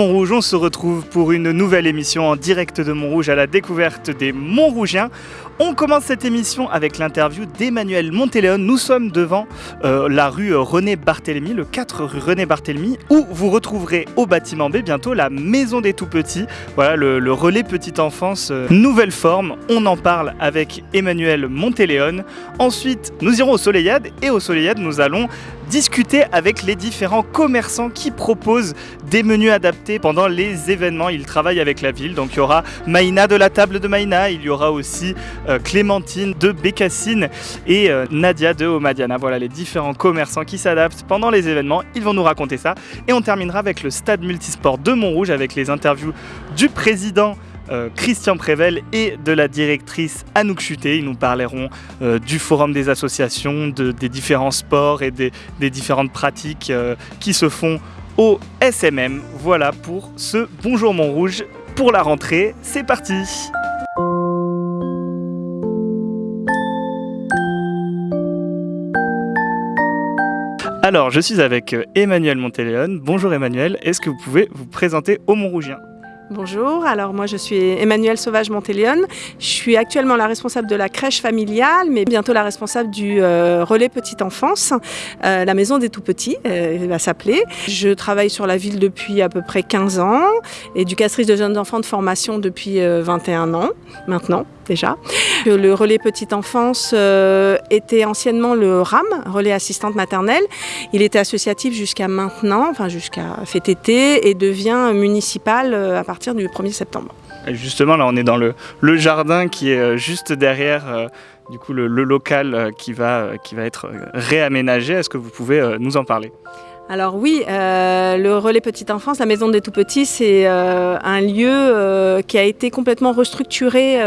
Montrouge, on se retrouve pour une nouvelle émission en direct de Montrouge à la découverte des Montrougiens. On commence cette émission avec l'interview d'Emmanuel Montéléon. Nous sommes devant euh, la rue René Barthélemy, le 4 rue René Barthélemy, où vous retrouverez au bâtiment B bientôt la maison des tout-petits. Voilà le, relais petite enfance, euh, nouvelle forme. On en parle avec Emmanuel Montéléon. Ensuite, nous irons au Soleillade et au Soleillade, nous allons discuter avec les différents commerçants qui proposent des menus adaptés pendant les événements. Ils travaillent avec la ville, donc il y aura Maïna de la table de Maïna, il y aura aussi euh, Clémentine de Bécassine et euh, Nadia de Omadiana. Voilà les différents commerçants qui s'adaptent pendant les événements. Ils vont nous raconter ça. Et on terminera avec le stade multisport de Montrouge avec les interviews du président euh, Christian Prével et de la directrice Anouk Chuté. Ils nous parleront du forum des associations, des différents sports et des, différentes pratiques qui se font au SMM. Voilà pour ce Bonjour Montrouge pour la rentrée. C'est parti Alors, je suis avec Emmanuel Montéléon. Bonjour Emmanuel, est-ce que vous pouvez vous présenter au Montrougien Bonjour, alors moi je suis Emmanuel Sauvage Montélion. Je suis actuellement la responsable de la crèche familiale, mais bientôt la responsable du euh, relais petite enfance, euh, la maison des tout petits, euh, va s'appeler. Je travaille sur la ville depuis à peu près 15 ans, éducatrice de jeunes enfants de formation depuis 21 ans maintenant déjà. Le relais petite enfance était anciennement le RAM, relais assistante maternelle. Il était associatif jusqu'à maintenant, enfin jusqu'à cet été, et devient municipal à partir du 1er septembre. justement, là, on est dans le, le jardin qui est euh, juste derrière euh, du coup, le, local euh, qui va, qui va être réaménagé. Est-ce que vous pouvez nous en parler? Alors oui, euh, le relais petite enfance, la maison des tout petits, c'est euh, un lieu euh, qui a été complètement restructuré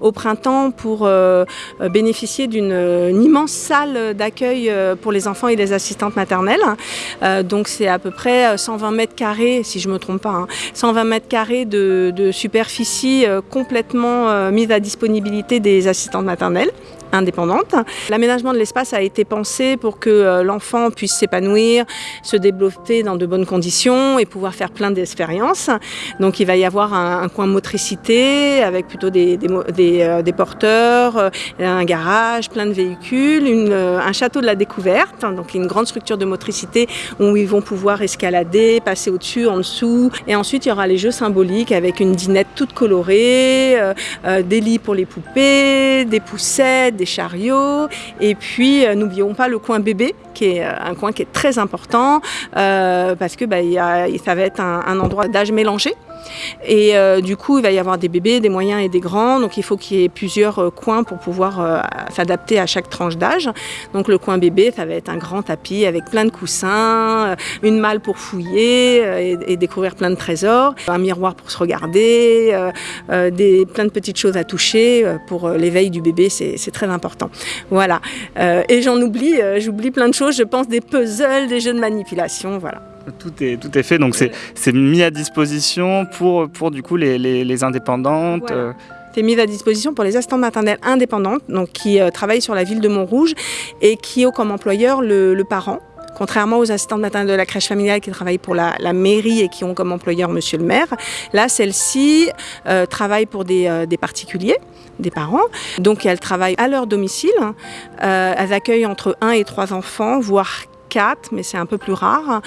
au printemps pour bénéficier d'une immense salle d'accueil pour les enfants et les assistantes maternelles. donc c'est à peu près 120 mètres carrés, si je ne me trompe pas, 120 hein, mètres carrés de, de superficie complètement mise à disponibilité des assistantes maternelles indépendante. L'aménagement de l'espace a été pensé pour que euh, l'enfant puisse s'épanouir, se développer dans de bonnes conditions et pouvoir faire plein d'expériences. Donc il va y avoir un, coin motricité avec plutôt des, des, euh, porteurs, euh, un garage, plein de véhicules, un château de la découverte, donc une grande structure de motricité où ils vont pouvoir escalader, passer au-dessus, en dessous. Et ensuite il y aura les jeux symboliques avec une dinette toute colorée, des lits pour les poupées, des poussettes, des chariots. Et puis, euh, n'oublions pas le coin bébé, qui est euh, un coin qui est très important, euh, parce que bah, ça va être un endroit d'âge mélangé. Et euh, du coup, il va y avoir des bébés, des moyens et des grands. Donc il faut qu'il y ait plusieurs euh, coins pour pouvoir euh, s'adapter à chaque tranche d'âge. Donc le coin bébé, ça va être un grand tapis avec plein de coussins, une malle pour fouiller et, découvrir plein de trésors, un miroir pour se regarder, des, plein de petites choses à toucher pour l'éveil du bébé, c'est très important. Voilà. et j'en oublie, j'oublie plein de choses, je pense des puzzles, des jeux de manipulation, voilà. Tout est, tout est fait, donc c'est mis à disposition pour, pour du coup les, les, indépendantes. Euh. C'est mis à disposition pour les assistantes maternelles indépendantes, donc qui euh, travaillent sur la ville de Montrouge et qui ont comme employeur le, le parent. Contrairement aux assistantes maternelles de la crèche familiale qui travaillent pour la, la mairie et qui ont comme employeur monsieur le maire, là, celles-ci euh, travaillent pour des, des, particuliers, des parents. Donc, elles travaillent à leur domicile. elles accueillent entre 1 et 3 enfants, voire 4, mais c'est un peu plus rare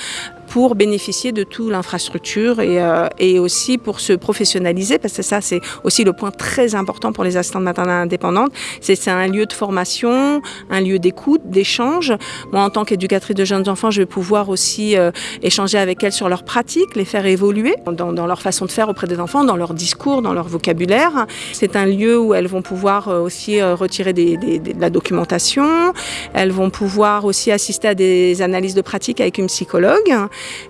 pour bénéficier de toute l'infrastructure et, euh, et, aussi pour se professionnaliser, parce que ça, c'est aussi le point très important pour les assistantes maternelles indépendantes. C'est un lieu de formation, un lieu d'écoute, d'échange. Moi, en tant qu'éducatrice de jeunes enfants, je vais pouvoir aussi euh, échanger avec elles sur leurs pratiques, les faire évoluer dans, dans, leur façon de faire auprès des enfants, dans leur discours, dans leur vocabulaire. C'est un lieu où elles vont pouvoir euh, aussi retirer des, des, de la documentation. Elles vont pouvoir aussi assister à des analyses de pratiques avec une psychologue.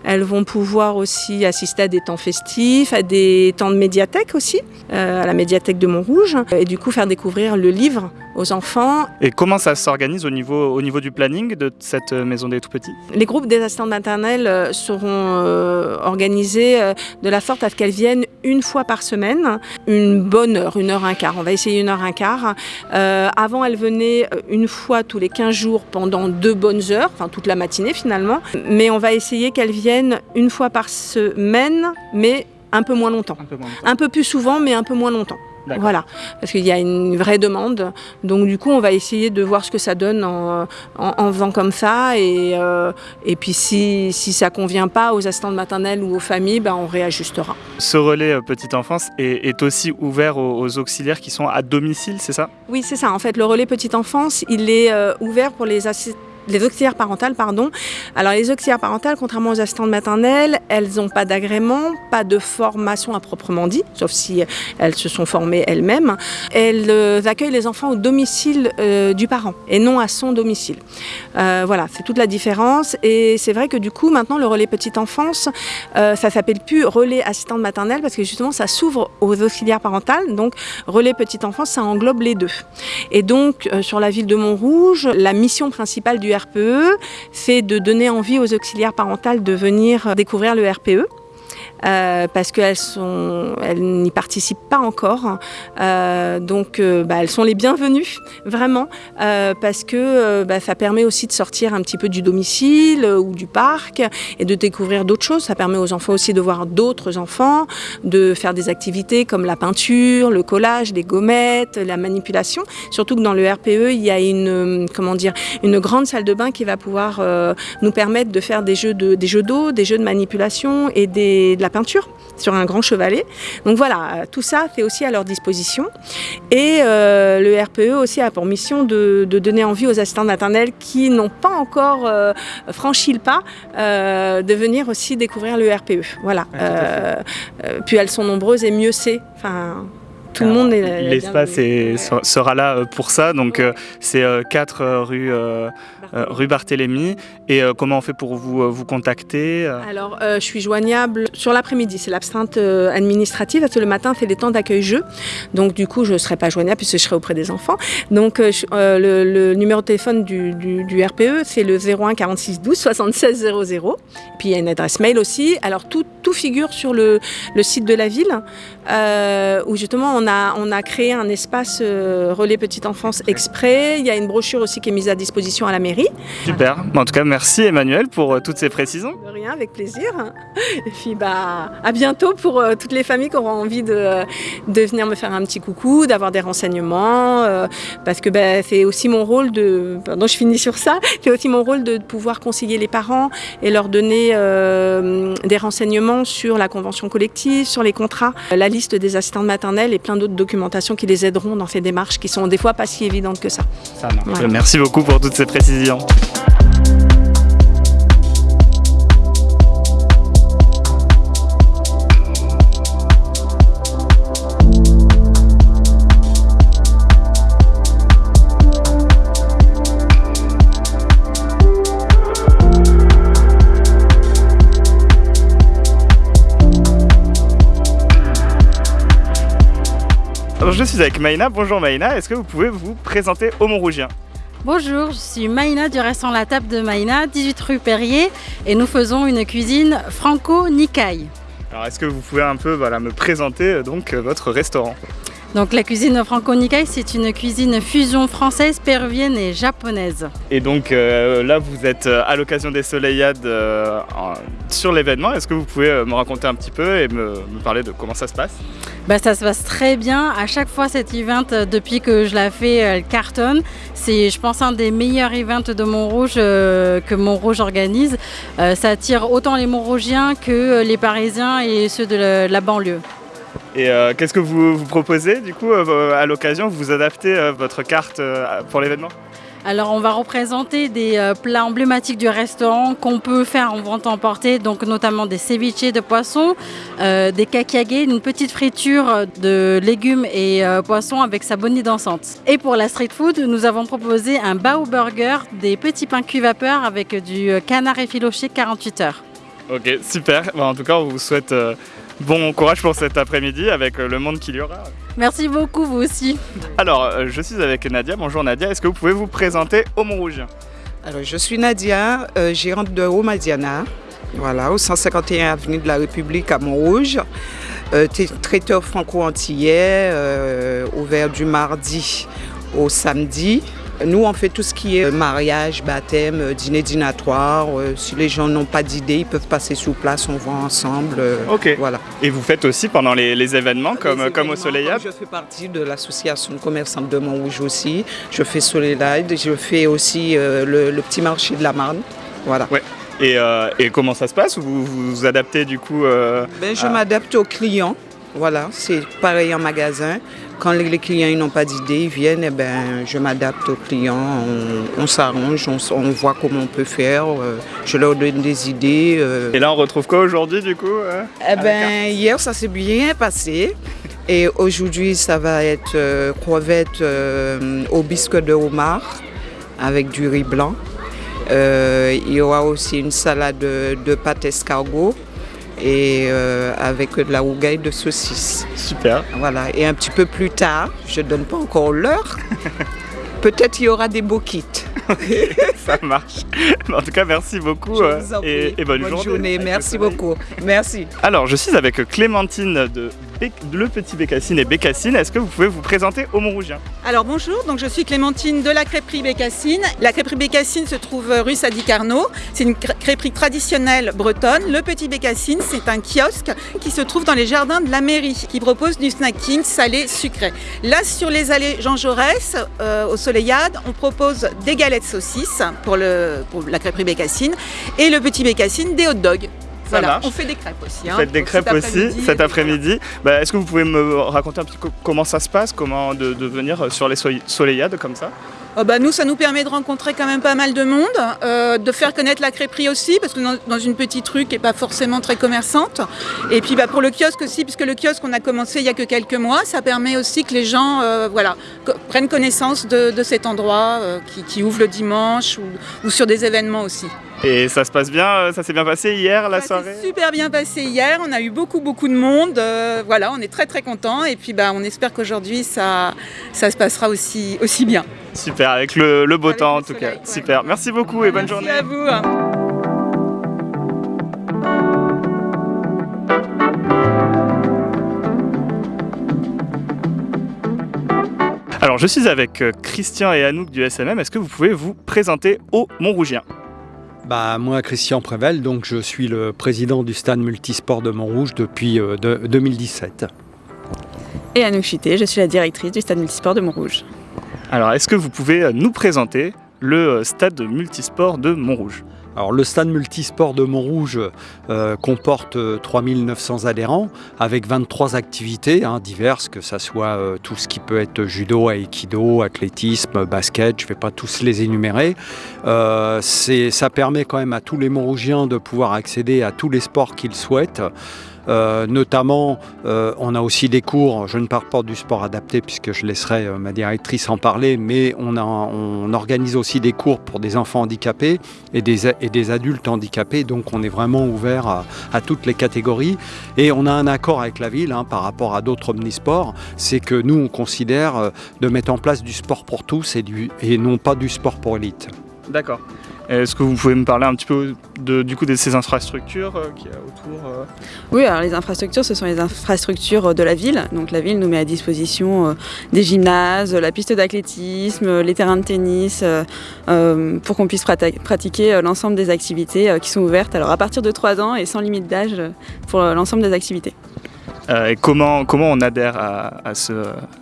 Elles vont pouvoir aussi assister à des temps festifs, à des temps de médiathèque aussi, euh, à la médiathèque de Montrouge, et du coup faire découvrir le livre aux enfants. Et comment ça s'organise au niveau, au niveau du planning de cette maison des tout-petits? Les groupes des assistantes maternelles seront euh, organisés euh, de la sorte à ce qu'elles viennent une fois par semaine, une bonne heure, une heure un quart. On va essayer une heure un quart. Euh, avant, elles venaient une fois tous les 15 jours pendant deux bonnes heures, enfin toute la matinée finalement. Mais on va essayer qu'elles viennent une fois par semaine, mais un peu moins longtemps. Un peu, moins longtemps. Un peu plus souvent, mais un peu moins longtemps. Voilà, parce qu'il y a une vraie demande. Donc du coup, on va essayer de voir ce que ça donne en, en, en faisant comme ça. Et, euh, et puis si, si ça ne convient pas aux assistantes maternelles ou aux familles, ben, on réajustera. Ce relais euh, petite enfance est, est aussi ouvert aux, aux, auxiliaires qui sont à domicile, c'est ça? Oui, c'est ça. En fait, le relais petite enfance, il est euh, ouvert pour les assistantes les auxiliaires parentales, pardon. Alors les auxiliaires parentales, contrairement aux assistantes maternelles, elles n'ont pas d'agrément, pas de formation à proprement dit, sauf si elles se sont formées elles-mêmes. Elles euh, accueillent les enfants au domicile euh, du parent et non à son domicile. Euh, voilà, c'est toute la différence. Et c'est vrai que du coup, maintenant, le relais petite enfance, euh, ça s'appelle plus relais assistante maternelle parce que justement, ça s'ouvre aux auxiliaires parentales. Donc, relais petite enfance, ça englobe les deux. Et donc, euh, sur la ville de Montrouge, la mission principale du C'est de donner envie aux auxiliaires parentales de venir découvrir le RPE. Euh, parce qu'elles n'y participent pas encore. Euh, donc, euh, bah, elles sont les bienvenues, vraiment, parce que bah, ça permet aussi de sortir un petit peu du domicile ou du parc et de découvrir d'autres choses. Ça permet aux enfants aussi de voir d'autres enfants, de faire des activités comme la peinture, le collage, les gommettes, la manipulation. Surtout que dans le RPE, il y a une, comment dire, une grande salle de bain qui va pouvoir nous permettre de faire des jeux de, des jeux d'eau, des jeux de manipulation et des, de la peinture sur un grand chevalet. Donc voilà, tout ça c'est aussi à leur disposition. Et euh, le RPE aussi a pour mission de, de, donner envie aux assistants maternels qui n'ont pas encore euh, franchi le pas euh, de venir aussi découvrir le RPE. Voilà. Puis elles sont nombreuses et mieux c'est. Enfin, tout le monde est L'espace sera là pour ça. Donc c'est 4 rue euh, rue Barthélemy. Et euh, comment on fait pour vous, euh, vous contacter Alors, je suis joignable sur l'après-midi, c'est l'absinthe administrative, parce que le matin, c'est les temps d'accueil-jeu. Donc, du coup, je ne serai pas joignable puisque je serai auprès des enfants. Donc, le, le, numéro de téléphone du, du, du RPE, c'est le 01 46 12 76 00. Puis, il y a une adresse mail aussi. Alors, tout, tout figure sur le, le site de la ville, euh, où justement, on a, on a créé un espace euh, relais petite enfance exprès. Il y a une brochure aussi qui est mise à disposition à la mairie. Super. En tout cas, merci Emmanuel pour euh, toutes ces précisions. De rien, avec plaisir. Et puis bah à bientôt pour toutes les familles qui auront envie de, de venir me faire un petit coucou, d'avoir des renseignements, parce que bah, c'est aussi mon rôle de. Pardon, je finis sur ça. C'est aussi mon rôle de pouvoir conseiller les parents et leur donner euh, des renseignements sur la convention collective, sur les contrats, la liste des assistantes maternelles et plein d'autres documentations qui les aideront dans ces démarches qui sont des fois pas si évidentes que ça. Ça marche. Voilà. Merci beaucoup pour toutes ces précisions. Je suis avec Maïna. Bonjour Maïna, est-ce que vous pouvez vous présenter au Montrougien? Bonjour, je suis Maïna du restaurant La Table de Maïna, 18 rue Perrier, et nous faisons une cuisine franco-nikai. Alors est-ce que vous pouvez un peu voilà, me présenter donc votre restaurant? Donc la cuisine franco-nikai, c'est une cuisine fusion française, péruvienne et japonaise. Et donc euh, là, vous êtes à l'occasion des Soleillades euh, sur l'événement. Est-ce que vous pouvez me raconter un petit peu et me, me parler de comment ça se passe? Bah, Ça se passe très bien. À chaque fois, cet event, depuis que je l'ai fait, elle cartonne. C'est, je pense, un des meilleurs events de Montrouge euh, que Montrouge organise. Euh, ça attire autant les Montrougiens que les Parisiens et ceux de la, de la banlieue. Et euh, qu'est-ce que vous, vous, proposez du coup euh, à l'occasion Vous adaptez euh, votre carte pour l'événement? Alors on va représenter des plats emblématiques du restaurant qu'on peut faire en vente emportée, donc notamment des ceviches de poisson, euh, des kakage, une petite friture de légumes et euh, poissons avec sa bonne dansante. Et pour la street food, nous avons proposé un bao burger, des petits pains cuits vapeur avec du canard effiloché 48 heures. Ok, super. Bon, en tout cas, on vous souhaite Bon courage pour cet après-midi avec le monde qu'il y aura. Merci beaucoup, vous aussi. Alors, je suis avec Nadia. Bonjour Nadia, est-ce que vous pouvez vous présenter au Montrouge Alors, je suis Nadia, euh, gérante de Romadiana, voilà, au 151 avenue de la République à Montrouge. Euh, traiteur franco-antillais, euh, ouvert du mardi au samedi. Nous, on fait tout ce qui est mariage, baptême, euh, dîner dînatoire. Euh, si les gens n'ont pas d'idée, ils peuvent passer sous place, on va ensemble. Euh, ok. Voilà. Et vous faites aussi pendant les, événements comme, comme au Soleilade Je fais partie de l'association commerçante de Montrouge aussi. Je fais Soleilade, je fais aussi le, petit marché de la Marne. Voilà. Ouais. Et, et, comment ça se passe? Vous vous adaptez du coup ben, Je m'adapte aux clients. Voilà, c'est pareil en magasin. Quand les clients n'ont pas d'idée, ils viennent, et eh ben, je m'adapte aux clients, on, s'arrange, on, voit comment on peut faire, euh, je leur donne des idées. Euh. Et là, on retrouve quoi aujourd'hui du coup euh, eh ben, Hier, ça s'est bien passé. Et aujourd'hui, ça va être crevettes au bisque de homard avec du riz blanc. il y aura aussi une salade de, de pâte escargot et euh, avec de la rougaille de saucisse. Super. Voilà. Et un petit peu plus tard, je ne donne pas encore l'heure, peut-être il y aura des beaux kits. ça marche. En tout cas, merci beaucoup euh, et, bonne, journée. Merci beaucoup. Merci. Alors, je suis avec Clémentine de Le Petit Bécassine et Bécassine. Est-ce que vous pouvez vous présenter au Montrougien Alors bonjour, donc je suis Clémentine de la crêperie Bécassine. La crêperie Bécassine se trouve rue Sadi Carnot. C'est une crêperie traditionnelle bretonne. Le Petit Bécassine, c'est un kiosque qui se trouve dans les jardins de la mairie, qui propose du snacking salé sucré. Là, sur les allées Jean Jaurès, euh, au Soleillade, on propose des galettes saucisses pour, pour la crêperie Bécassine et le Petit Bécassine des hot dogs. Voilà, on fait des crêpes aussi. Hein, faites des crêpes aussi cet après-midi. Bah, est-ce que vous pouvez me raconter un petit peu comment ça se passe, comment de, venir sur les soleillades comme ça? Oh, bah, nous, ça nous permet de rencontrer quand même pas mal de monde, euh, de faire connaître la crêperie aussi, parce que dans, dans une petite rue qui n'est pas forcément très commerçante. Et puis bah, pour le kiosque aussi, puisque le kiosque, on a commencé il y a que quelques mois, ça permet aussi que les gens euh, voilà, prennent connaissance de, cet endroit euh, qui, ouvre le dimanche ou sur des événements aussi. Et ça se passe bien, ça s'est bien passé hier la soirée Ça s'est super bien passé hier, on a eu beaucoup beaucoup de monde, euh, voilà, on est très très contents et puis bah, on espère qu'aujourd'hui ça, ça se passera aussi, aussi bien. Super, avec le, beau temps en tout cas, super. Merci beaucoup et bonne journée. Merci à vous. Alors je suis avec euh, Christian et Anouk du SMM, est-ce que vous pouvez vous présenter au Montrougien? Bah, moi, Christian Prével, donc je suis le président du stade multisport de Montrouge depuis 2017. Euh, Et Anouk Chité, je suis la directrice du stade multisport de Montrouge. Alors, est-ce que vous pouvez euh, nous présenter le euh, stade multisport de Montrouge? Alors, le stade multisport de Montrouge euh, comporte 3900 euh, adhérents avec 23 activités hein, diverses, que ce soit tout ce qui peut être judo, aïkido, athlétisme, basket, je ne vais pas tous les énumérer. ça permet quand même à tous les Montrougiens de pouvoir accéder à tous les sports qu'ils souhaitent. Euh, notamment, euh, on a aussi des cours, je ne parle pas du sport adapté puisque je laisserai euh, ma directrice en parler, mais on, organise aussi des cours pour des enfants handicapés et des, adultes handicapés, donc on est vraiment ouvert à, toutes les catégories. Et on a un accord avec la ville hein, par rapport à d'autres omnisports, c'est que nous, on considère de mettre en place du sport pour tous et, et non pas du sport pour élite. D'accord. Est-ce que vous pouvez me parler un petit peu de, du coup de ces infrastructures euh, qu'il y a autour euh Oui, alors les infrastructures, ce sont les infrastructures de la ville. Donc la ville nous met à disposition euh, des gymnases, la piste d'athlétisme, les terrains de tennis, pour qu'on puisse pratiquer l'ensemble des activités qui sont ouvertes. Alors à partir de 3 ans et sans limite d'âge pour l'ensemble des activités. et comment, comment on adhère à, ce,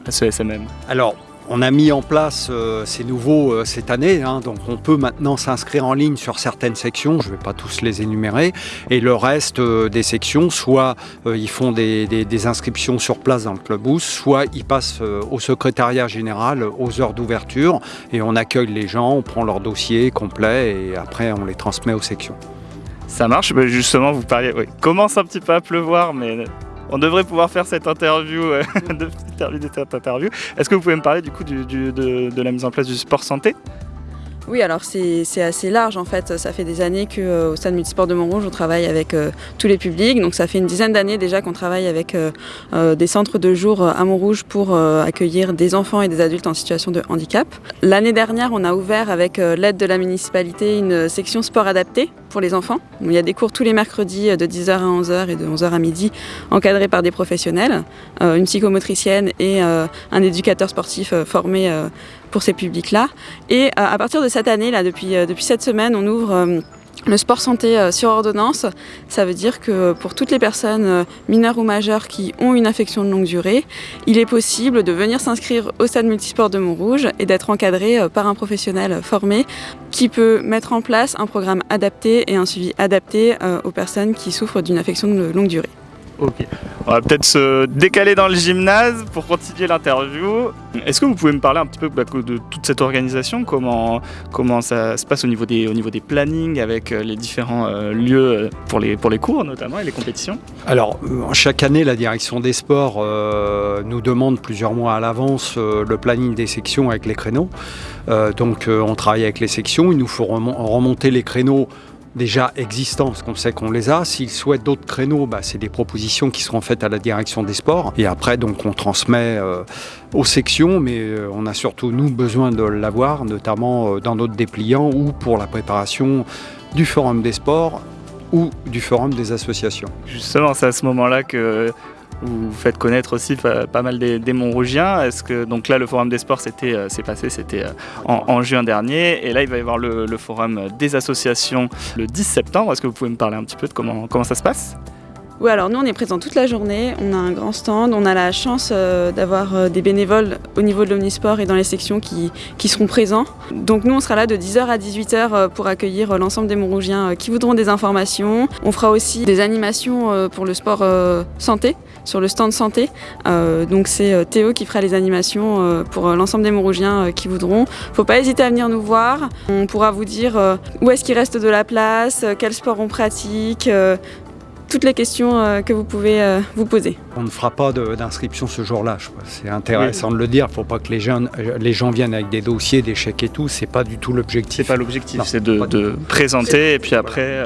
à ce SMM Alors, on a mis en place, euh, ces nouveaux euh, cette année, hein, donc on peut maintenant s'inscrire en ligne sur certaines sections, je ne vais pas tous les énumérer, et le reste euh, des sections, soit ils font des, inscriptions sur place dans le clubhouse, soit ils passent au secrétariat général aux heures d'ouverture, et on accueille les gens, on prend leur dossier complet, et après on les transmet aux sections. Ça marche, justement vous parliez, oui, commence un petit peu à pleuvoir, mais on devrait pouvoir faire cette interview, euh, interview. Est-ce que vous pouvez me parler du coup de, la mise en place du sport santé? Oui, alors c'est assez large en fait. Ça fait des années qu'au euh, Stade Multisport de Montrouge, on travaille avec euh, tous les publics. Donc ça fait une dizaine d'années déjà qu'on travaille avec euh, des centres de jour à Montrouge pour accueillir des enfants et des adultes en situation de handicap. L'année dernière, on a ouvert avec l'aide de la municipalité une section sport adapté pour les enfants. Il y a des cours tous les mercredis de 10h à 11h et de 11h à midi encadrés par des professionnels, une psychomotricienne et un éducateur sportif formé pour ces publics-là. Et euh, à partir de cette année, là, depuis, euh, cette semaine, on ouvre euh, le sport santé sur ordonnance, ça veut dire que pour toutes les personnes mineures ou majeures qui ont une infection de longue durée, il est possible de venir s'inscrire au stade multisport de Montrouge et d'être encadré par un professionnel formé qui peut mettre en place un programme adapté et un suivi adapté aux personnes qui souffrent d'une infection de longue durée. On va peut-être se décaler dans le gymnase pour continuer l'interview. Est-ce que vous pouvez me parler un petit peu bah, de toute cette organisation comment, comment ça se passe au niveau des, au niveau des plannings avec euh, les différents euh, lieux euh, pour les, pour les cours notamment et les compétitions? Alors, chaque année, la direction des sports nous demande plusieurs mois à l'avance le planning des sections avec les créneaux. donc, on travaille avec les sections. Il nous faut remonter les créneaux déjà existants, parce qu'on sait qu'on les a. S'ils souhaitent d'autres créneaux, bah, c'est des propositions qui seront faites à la direction des sports. Et après, donc, on transmet euh, aux sections, mais euh, on a surtout, nous, besoin de l'avoir, notamment euh, dans notre dépliant ou pour la préparation du Forum des sports ou du Forum des associations. Justement, c'est à ce moment-là que vous faites connaître aussi pas, mal des, Montrougiens. Est-ce que donc là le forum des sports c'était euh, passé c'était euh, en, juin dernier et là il va y avoir le, forum des associations le 10 septembre. Est-ce que vous pouvez me parler un petit peu de comment comment ça se passe? Oui, alors nous on est présents toute la journée, on a un grand stand, on a la chance euh, d'avoir des bénévoles au niveau de l'Omnisport et dans les sections qui, qui, seront présents. Donc nous on sera là de 10h à 18h pour accueillir l'ensemble des Montrougiens qui voudront des informations. On fera aussi des animations pour le sport santé, sur le stand santé. Euh, donc c'est euh, Théo qui fera les animations euh, pour l'ensemble des Montrougiens qui voudront. Faut pas hésiter à venir nous voir. On pourra vous dire où est-ce qu'il reste de la place, quel sport on pratique, toutes les questions euh, que vous pouvez euh, vous poser. On ne fera pas d'inscription ce jour-là. C'est intéressant de le dire. Il ne faut pas que les, jeunes, euh, les gens viennent avec des dossiers, des chèques et tout. C'est pas du tout l'objectif. C'est pas l'objectif. C'est de, présenter et puis après,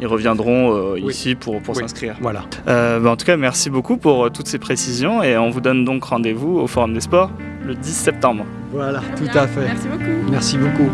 ils reviendront ici pour, pour s'inscrire. Voilà. Bah, en tout cas, merci beaucoup pour toutes ces précisions et on vous donne donc rendez-vous au Forum des Sports le 10 septembre. Voilà, tout à fait. Merci beaucoup. Merci beaucoup.